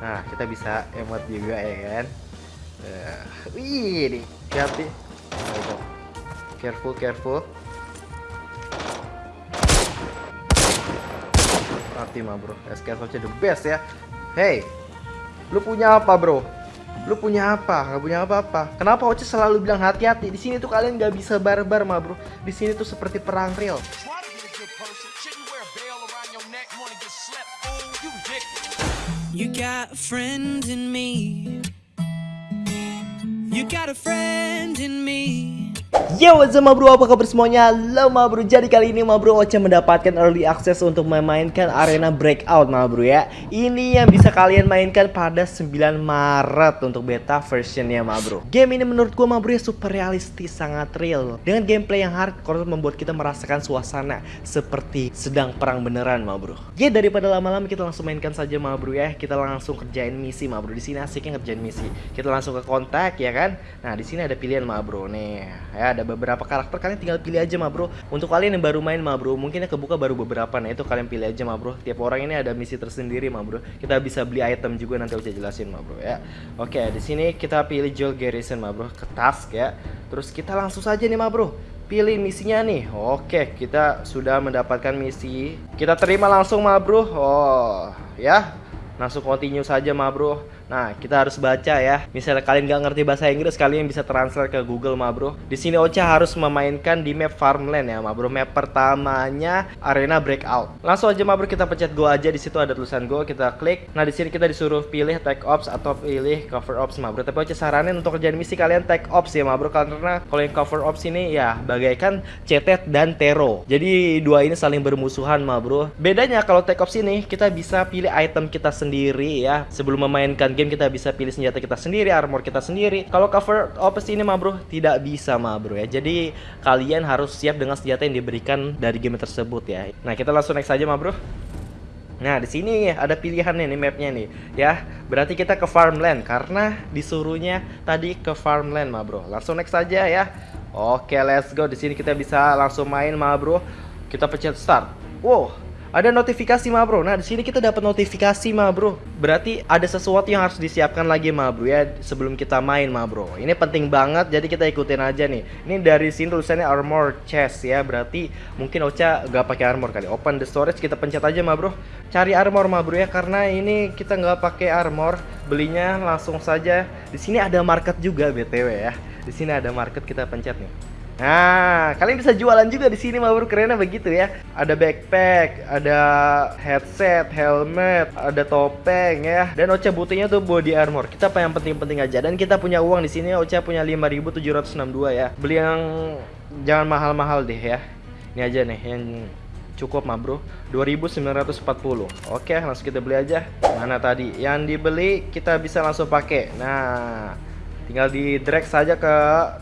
Nah, kita bisa emot juga ya kan. Uh, wih, nih, hati. Careful, careful. Mati mah bro, SKS the best ya. Hey, lu punya apa bro? Lu punya apa? Gak punya apa-apa. Kenapa Oce selalu bilang hati-hati? Di sini tuh kalian gak bisa barbar mah bro. Di sini tuh seperti perang real. You got a friend in me. You got a friend in me. Yo what's up bro? Apa kabar semuanya? Lo ma bro. Jadi kali ini bro Ocha mendapatkan early access untuk memainkan arena breakout ya. Ini yang bisa kalian mainkan pada 9 Maret untuk beta versionnya bro. Game ini menurut gue bro ya super realistis sangat real. Dengan gameplay yang hardcore membuat kita merasakan suasana seperti sedang perang beneran bro. Ya daripada lama-lama kita langsung mainkan saja bro ya. Kita langsung kerjain misi bro. Di sini asiknya ngerjain misi. Kita langsung ke kontak ya kan? Nah di sini ada pilihan bro. Nih ya ada beberapa karakter kalian tinggal pilih aja mah bro. Untuk kalian yang baru main mah bro mungkin kebuka baru beberapa nah itu kalian pilih aja mah bro. Tiap orang ini ada misi tersendiri mah bro. Kita bisa beli item juga nanti saya jelasin mah bro ya. Oke di sini kita pilih Joel Garrison mah bro ke task ya. Terus kita langsung saja nih mah bro pilih misinya nih. Oke kita sudah mendapatkan misi. Kita terima langsung mah bro. Oh ya. Langsung continue saja mah bro Nah, kita harus baca ya. Misalnya kalian nggak ngerti bahasa Inggris, kalian bisa transfer ke Google, ma bro. Di sini Ocha harus memainkan di map Farmland ya, ma bro. Map pertamanya Arena Breakout. Langsung aja, ma bro, kita pencet Go aja. Di situ ada tulisan Go, kita klik. Nah, di sini kita disuruh pilih Tech Ops atau pilih Cover Ops, ma bro. Tapi Ocha saranin untuk kerjaan misi kalian Tech Ops ya, ma bro. Karena kalau yang Cover Ops ini ya bagaikan Cetet dan Tero. Jadi dua ini saling bermusuhan, ma bro. Bedanya kalau Tech Ops ini kita bisa pilih item kita sendiri ya sebelum memainkan game kita bisa pilih senjata kita sendiri, armor kita sendiri. Kalau cover opus ini mah bro, tidak bisa mah bro ya. Jadi kalian harus siap dengan senjata yang diberikan dari game tersebut ya. Nah, kita langsung next aja mah bro. Nah, di sini ada pilihan nih, mapnya nih, ya. Berarti kita ke farmland karena disuruhnya tadi ke farmland, mah bro. Langsung next aja ya. Oke, let's go. Di sini kita bisa langsung main, mah bro. Kita pencet start. Wow, ada notifikasi ma bro. Nah di sini kita dapat notifikasi ma bro. Berarti ada sesuatu yang harus disiapkan lagi ma bro ya sebelum kita main ma bro. Ini penting banget jadi kita ikutin aja nih. Ini dari sini tulisannya armor chest ya. Berarti mungkin Ocha gak pakai armor kali. Open the storage kita pencet aja ma bro. Cari armor ma bro ya karena ini kita nggak pakai armor. Belinya langsung saja. Di sini ada market juga btw ya. Di sini ada market kita pencet nih. Nah, kalian bisa jualan juga di sini mah bro, kerennya begitu ya. Ada backpack, ada headset, helmet, ada topeng ya. Dan Ocha butuhnya tuh body armor. Kita apa yang penting-penting aja. Dan kita punya uang di sini Ocha punya 5762 ya. Beli yang jangan mahal-mahal deh ya. Ini aja nih yang cukup mah bro 2940 oke langsung kita beli aja mana tadi yang dibeli kita bisa langsung pakai nah tinggal di drag saja ke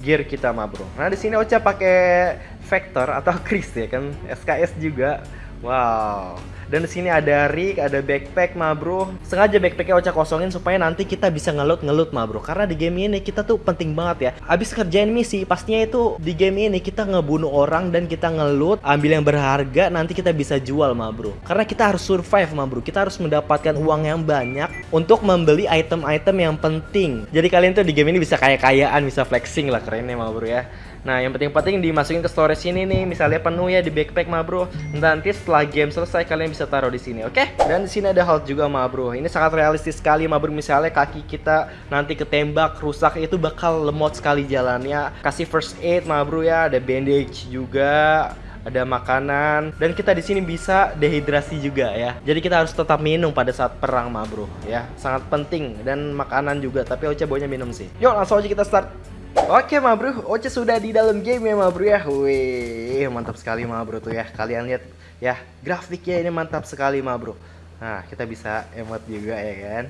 gear kita mah bro. Nah di sini Ocha pakai vector atau Chris ya kan? SKS juga wow dan di sini ada rig, ada backpack mah bro. Sengaja backpacknya Ocha kosongin supaya nanti kita bisa ngelut ngelut mah bro. Karena di game ini kita tuh penting banget ya. Abis kerjain misi, pastinya itu di game ini kita ngebunuh orang dan kita ngelut, ambil yang berharga, nanti kita bisa jual mah bro. Karena kita harus survive mah bro. Kita harus mendapatkan uang yang banyak untuk membeli item-item yang penting. Jadi kalian tuh di game ini bisa kaya-kayaan, bisa flexing lah kerennya mah bro ya. Nah, yang penting-penting dimasukin ke storage ini nih, misalnya penuh ya di backpack mah bro. Nanti setelah game selesai kalian bisa taruh di sini, oke? Okay? Dan di sini ada halt juga mah bro. Ini sangat realistis sekali mah bro. Misalnya kaki kita nanti ketembak rusak itu bakal lemot sekali jalannya. Kasih first aid mah bro ya, ada bandage juga ada makanan dan kita di sini bisa dehidrasi juga ya. Jadi kita harus tetap minum pada saat perang mah bro ya. Sangat penting dan makanan juga tapi Ocha baunya minum sih. Yuk langsung aja kita start. Oke ma bro, Oce sudah di dalam game ya ma bro ya. Wih, mantap sekali ma bro tuh ya. Kalian lihat ya, grafiknya ini mantap sekali ma bro. Nah, kita bisa emot juga ya kan?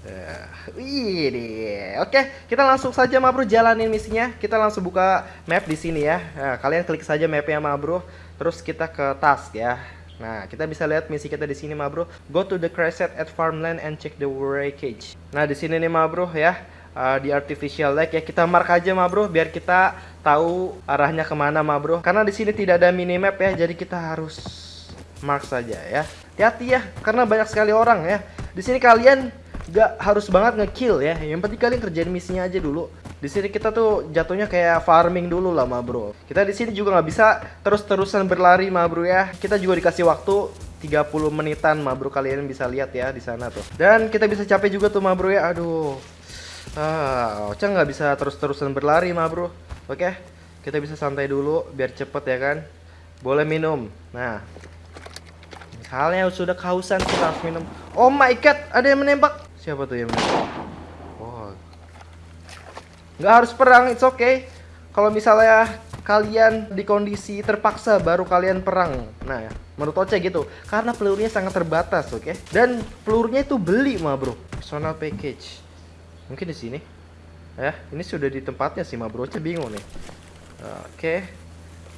Uh, Wih nih. Oke, kita langsung saja ma bro jalanin misinya. Kita langsung buka map di sini ya. Nah, Kalian klik saja mapnya ma bro. Terus kita ke task ya. Nah, kita bisa lihat misi kita di sini, ma bro. Go to the crash at farmland and check the wreckage. Nah, di sini nih, ma bro, ya uh, di artificial lake ya kita mark aja ma bro biar kita tahu arahnya ke mana ma bro karena di sini tidak ada minimap ya jadi kita harus mark saja ya hati-hati ya karena banyak sekali orang ya di sini kalian Gak harus banget ngekill ya. Yang penting kalian kerjain misinya aja dulu. Di sini kita tuh jatuhnya kayak farming dulu lah, ma bro. Kita di sini juga nggak bisa terus-terusan berlari, ma bro ya. Kita juga dikasih waktu 30 menitan, ma bro. Kalian bisa lihat ya di sana tuh. Dan kita bisa capek juga tuh, ma bro ya. Aduh. Ah, Ocha nggak bisa terus-terusan berlari, ma bro. Oke, kita bisa santai dulu biar cepet ya kan. Boleh minum. Nah, misalnya sudah kehausan kita harus minum. Oh my god, ada yang menembak. Siapa tuh yang menembak? Oh. Nggak harus perang, it's okay. Kalau misalnya kalian di kondisi terpaksa baru kalian perang. Nah, menurut Oce gitu. Karena pelurunya sangat terbatas, oke? Okay? Dan pelurunya itu beli mah, Bro. Personal package. Mungkin di sini. Ya, ini sudah di tempatnya sih, mah, Bro. Oce bingung nih. Oke.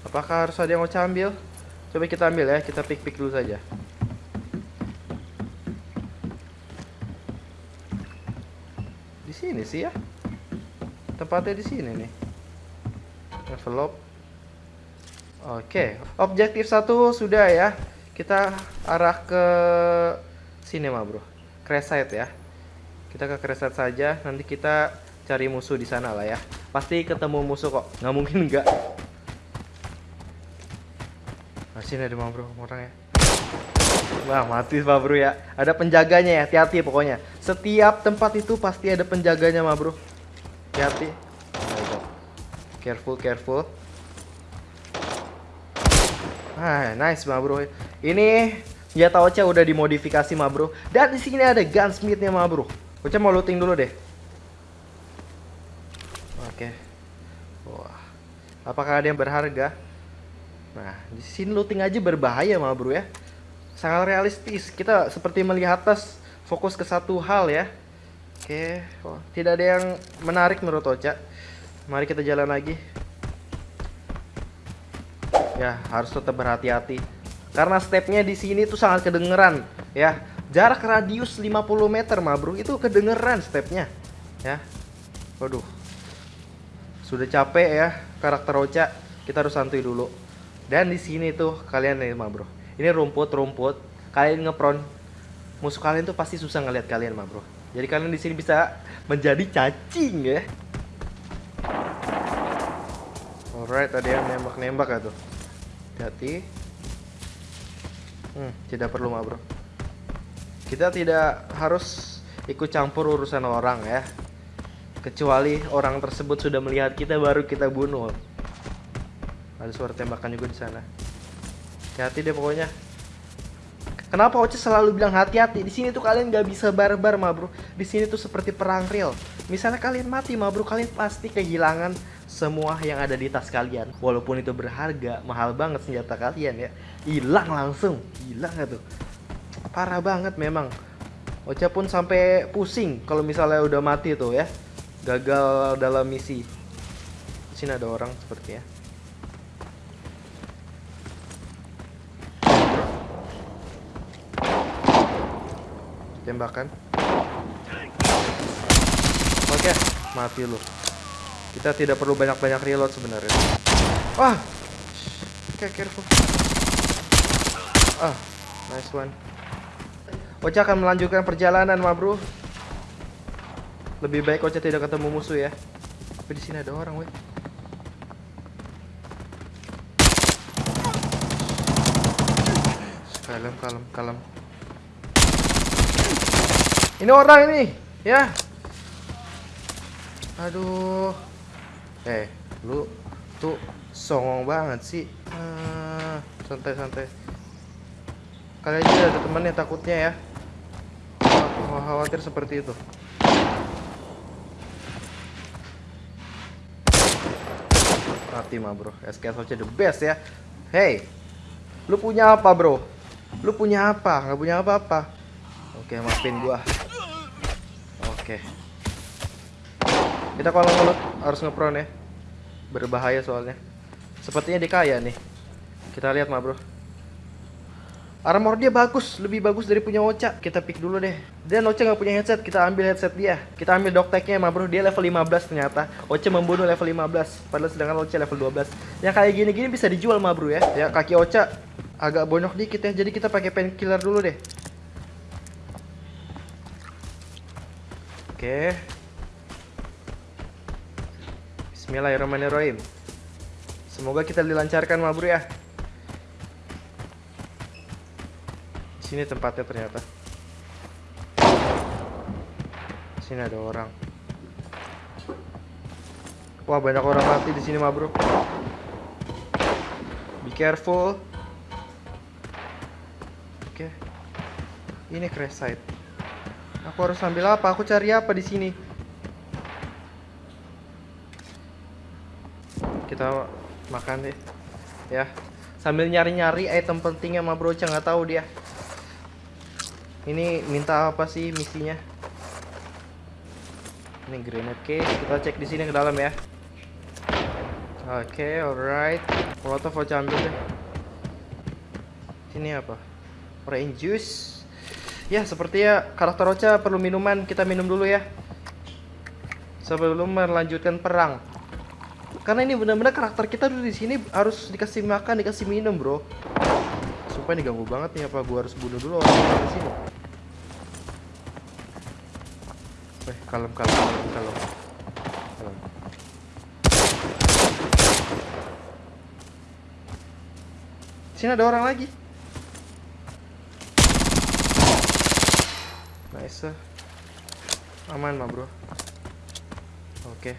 Apakah harus ada yang Oce ambil? Coba kita ambil ya, kita pick-pick dulu saja. sini sih ya tempatnya di sini nih envelope oke objektif satu sudah ya kita arah ke sini mah bro crash site ya kita ke site saja nanti kita cari musuh di sana lah ya. Pasti ketemu musuh kok. Nggak mungkin enggak sini ada mah bro orang ya? Wah mati Pak Bro ya. Ada penjaganya ya hati-hati pokoknya. Setiap tempat itu pasti ada penjaganya ma bro. Hati-hati. Careful careful. Ah, nice ma bro. Ini senjata Ocha udah dimodifikasi ma bro. Dan di sini ada gunsmithnya ma bro Ocha mau looting dulu deh Oke Wah Apakah ada yang berharga? Nah, di sini looting aja berbahaya ma bro ya sangat realistis. Kita seperti melihat atas fokus ke satu hal ya. Oke, oh, tidak ada yang menarik menurut Ocha. Mari kita jalan lagi. Ya, harus tetap berhati-hati. Karena stepnya di sini tuh sangat kedengeran, ya. Jarak radius 50 meter, ma bro, itu kedengeran stepnya, ya. Waduh, sudah capek ya karakter Ocha. Kita harus santuy dulu. Dan di sini tuh kalian nih, ma bro. Ini rumput-rumput. Kalian ngepron. Musuh kalian tuh pasti susah ngeliat kalian mah bro. Jadi kalian di sini bisa menjadi cacing ya. Alright ada yang nembak-nembak ya tuh. Hati hmm, tidak perlu mah bro kita tidak harus ikut campur urusan orang ya kecuali orang tersebut sudah melihat kita baru kita bunuh ada suara tembakan juga di sana hati-hati deh pokoknya Kenapa Oce selalu bilang hati-hati? Di sini tuh kalian gak bisa barbar, ma bro. Di sini tuh seperti perang real. Misalnya kalian mati, ma bro, kalian pasti kehilangan semua yang ada di tas kalian. Walaupun itu berharga, mahal banget senjata kalian ya. Hilang langsung, hilang tuh. Parah banget memang. Oce pun sampai pusing kalau misalnya udah mati tuh ya. Gagal dalam misi. Sini ada orang seperti ya. tembakan oke mati lu kita tidak perlu banyak-banyak reload sebenarnya wah oke okay, careful ah nice one Ocha akan melanjutkan perjalanan ma bro lebih baik Ocha tidak ketemu musuh ya tapi di sini ada orang weh kalem kalem kalem ini orang ini, ya. Aduh. Eh, lu tuh songong banget sih. Santai-santai. Kalian aja ada temannya takutnya ya. Khawatir seperti itu. Mati mah bro, SKS the best ya. Hey, lu punya apa bro? Lu punya apa? Gak punya apa-apa. Oke, maafin gua. Oke. Kita kalau ngelut harus ngepron ya. Berbahaya soalnya. Sepertinya dikaya nih. Kita lihat mah, Bro. Armor dia bagus, lebih bagus dari punya Ocha. Kita pick dulu deh. Dan Ocha nggak punya headset, kita ambil headset dia. Kita ambil dokteknya mah bro, dia level 15 ternyata. Ocha membunuh level 15, padahal sedangkan Ocha level 12. Yang kayak gini-gini bisa dijual mah bro ya. Ya kaki Ocha agak bonyok dikit ya, jadi kita pakai painkiller dulu deh. Oke. Bismillahirrahmanirrahim. Semoga kita dilancarkan ma bro ya. Sini tempatnya ternyata. Sini ada orang. Wah banyak orang mati di sini ma bro. Be careful. Oke. Ini crash site. Aku harus ambil apa? Aku cari apa di sini? Kita makan deh. Ya. Sambil nyari-nyari item pentingnya sama Brocha nggak tahu dia. Ini minta apa sih misinya? Ini grenade case, kita cek di sini ke dalam ya. Oke, okay, alright. Molotov mau ambil deh. Sini apa? Orange juice. Ya, sepertinya karakter Ocha perlu minuman. Kita minum dulu ya. Sebelum melanjutkan perang. Karena ini benar-benar karakter kita dulu di sini harus dikasih makan, dikasih minum, bro. Sumpah ini ganggu banget nih apa gua harus bunuh dulu orang di sini. Eh, kalem, kalem, kalem, kalem. kalem. Sini ada orang lagi. Nice. Aman mah, Bro. Oke.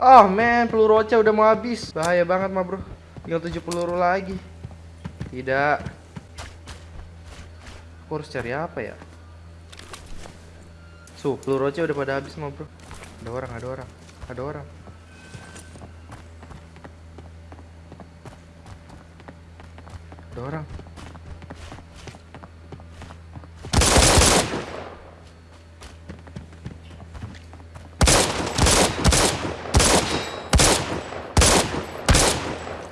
Oh, man, peluru Ocha udah mau habis. Bahaya banget mah, Bro. Tinggal 7 peluru lagi. Tidak. Aku harus cari apa ya? Su, peluru Ocha udah pada habis mah, Bro. Ada orang, ada orang. Ada orang. Ada orang.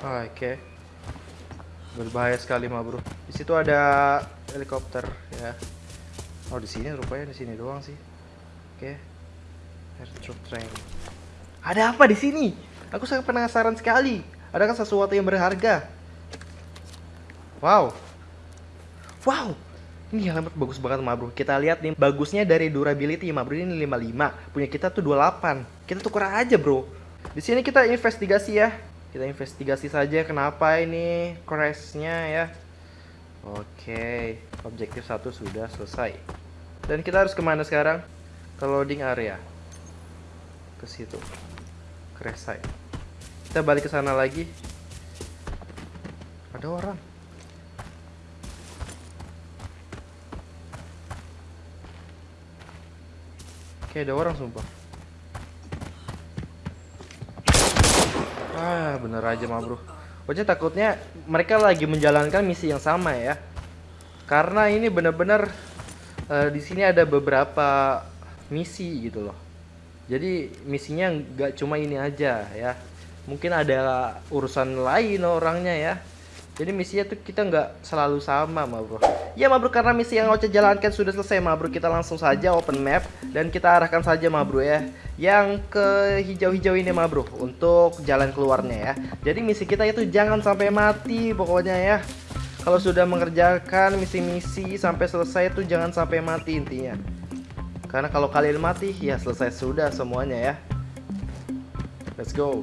Oke. Okay. Berbahaya sekali mah, Bro. Di situ ada helikopter ya. Oh, di sini rupanya di sini doang sih. Oke. Truck train. Ada apa di sini? Aku sangat penasaran sekali. Adakah sesuatu yang berharga? Wow. Wow. Ini helmet bagus banget, Ma Bro. Kita lihat nih, bagusnya dari durability, Ma Bro. Ini 55. Punya kita tuh 28. Kita tukar aja, Bro. Di sini kita investigasi ya kita investigasi saja kenapa ini crashnya ya oke objektif satu sudah selesai dan kita harus ke mana sekarang ke loading area. Ke situ. Crash site. Kita balik ke sana lagi. Ada orang. Oke ada orang sumpah. Ah, bener aja mah bro. Pokoknya takutnya mereka lagi menjalankan misi yang sama ya. Karena ini bener-bener uh, di sini ada beberapa misi gitu loh. Jadi misinya nggak cuma ini aja ya. Mungkin ada urusan lain orangnya ya. Jadi misinya tuh kita nggak selalu sama ma bro Ya ma bro karena misi yang Ocha jalankan sudah selesai ma bro Kita langsung saja open map Dan kita arahkan saja ma bro ya Yang ke hijau-hijau ini ma bro Untuk jalan keluarnya ya Jadi misi kita itu jangan sampai mati pokoknya ya Kalau sudah mengerjakan misi-misi sampai selesai itu jangan sampai mati intinya Karena kalau kalian mati ya selesai sudah semuanya ya Let's go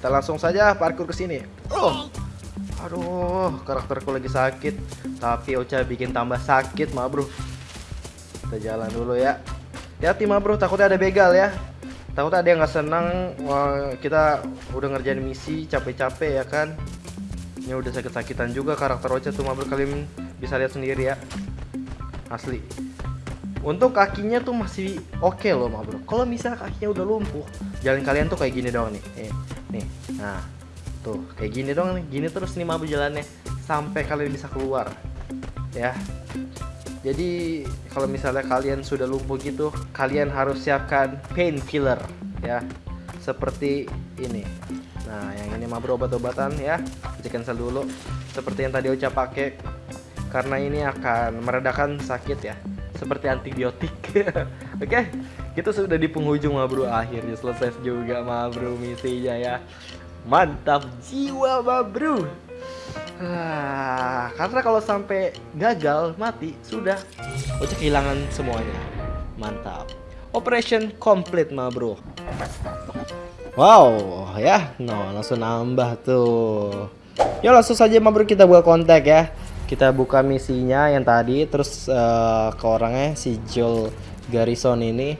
kita langsung saja parkur ke sini. Oh. Aduh, karakterku lagi sakit. Tapi Ocha bikin tambah sakit, ma bro. Kita jalan dulu ya. Hati-hati ma bro, takutnya ada begal ya. Takutnya ada yang nggak senang. Kita udah ngerjain misi capek-capek ya kan. Ini udah sakit-sakitan juga karakter Ocha tuh ma bro. Kalian bisa lihat sendiri ya. Asli. Untuk kakinya tuh masih oke okay loh ma bro. Kalau misalnya kakinya udah lumpuh, jalan kalian tuh kayak gini doang nih. Eh, nih. Nah tuh kayak gini dong nih. Gini terus nih mabu jalannya sampai kalian bisa keluar ya. Jadi kalau misalnya kalian sudah lumpuh gitu kalian harus siapkan painkiller ya. Seperti ini. Nah yang ini mah obat-obatan ya. Kita cancel dulu. Seperti yang tadi ucap pakai. Karena ini akan meredakan sakit ya seperti antibiotik oke okay? kita sudah di penghujung ma bro akhirnya selesai juga ma bro misinya ya mantap jiwa ma bro ah, karena kalau sampai gagal mati sudah Ocha kehilangan semuanya Mantap. Operation complete ma bro. Wow, ya, no langsung nambah tuh. Ya langsung saja ma bro kita buka kontak ya. Kita buka misinya yang tadi, terus uh, ke orangnya si Joel Garrison ini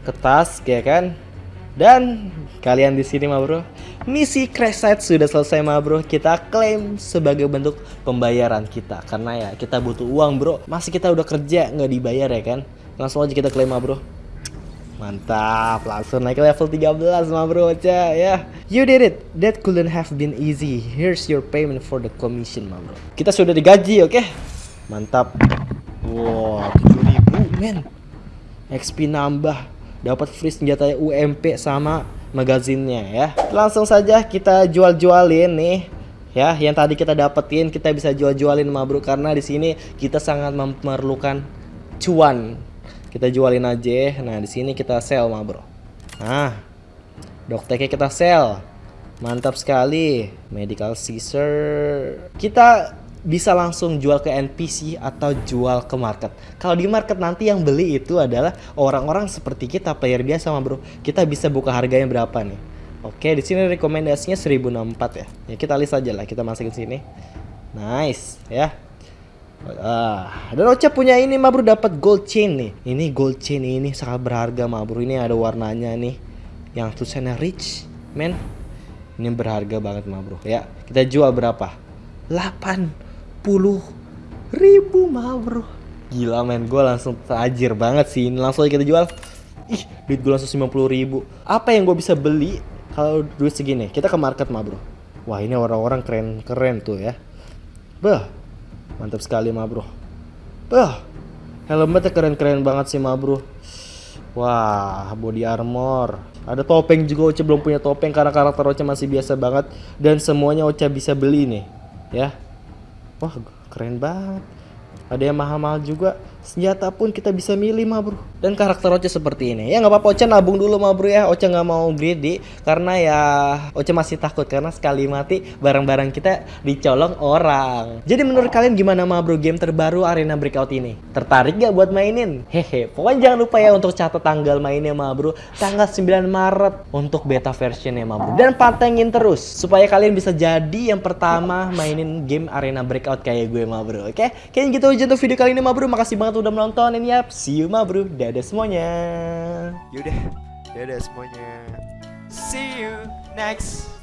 ke task ya kan. Dan kalian di sini ma bro, misi crash site sudah selesai ma bro. Kita klaim sebagai bentuk pembayaran kita karena ya kita butuh uang bro. Masih kita udah kerja nggak dibayar ya kan? Langsung aja kita klaim ma bro. Mantap, langsung naik level 13 ma bro Ca ya. You did it. That couldn't have been easy. Here's your payment for the commission ma bro. Kita sudah digaji, oke? Okay? Mantap. Wow, 7000 men. XP nambah. Dapat free senjata UMP sama magazinnya ya. Langsung saja kita jual-jualin nih ya yang tadi kita dapetin kita bisa jual-jualin ma bro karena di sini kita sangat memerlukan cuan kita jualin aja nah di sini kita sell mah bro nah dokternya kita sell mantap sekali medical scissor kita bisa langsung jual ke NPC atau jual ke market. Kalau di market nanti yang beli itu adalah orang-orang seperti kita player biasa mah bro. Kita bisa buka harganya berapa nih? Oke, di sini rekomendasinya 1064 ya. Ya kita list aja lah, kita masukin sini. Nice ya. Ah, dan Ocha punya ini mah bro dapat gold chain nih. Ini gold chain ini sangat berharga mah bro. Ini ada warnanya nih. Yang tulisannya rich, men. Ini berharga banget mah bro. Ya, kita jual berapa? 80 ribu mah bro. Gila men, gue langsung tajir banget sih. Ini langsung aja kita jual. Ih, duit gue langsung 50 ribu. Apa yang gue bisa beli kalau duit segini? Kita ke market mah bro. Wah ini orang-orang keren-keren tuh ya. Bah, Mantap sekali ma bro. Wah, helmnya keren-keren banget sih ma bro. Wah, body armor. Ada topeng juga Ocha belum punya topeng karena karakter Ocha masih biasa banget dan semuanya Ocha bisa beli nih, ya. Wah, keren banget. Ada yang mahal-mahal juga senjata pun kita bisa milih mah bro. Dan karakter Ocha seperti ini. Ya nggak apa-apa Ocha nabung dulu mah bro ya. Ocha nggak mau greedy karena ya Ocha masih takut karena sekali mati barang-barang kita dicolong orang. Jadi menurut kalian gimana mah bro game terbaru Arena Breakout ini? Tertarik gak buat mainin? Hehe pokoknya jangan lupa ya untuk catat tanggal mainnya mah bro. Tanggal 9 Maret untuk beta versionnya mah bro. Dan pantengin terus supaya kalian bisa jadi yang pertama mainin game Arena Breakout kayak gue mah bro. Oke? Kayaknya gitu aja untuk video kali ini mah bro. Makasih banget banget udah menonton ini ya. See you ma bro. Dadah semuanya. Yaudah, dadah semuanya. See you next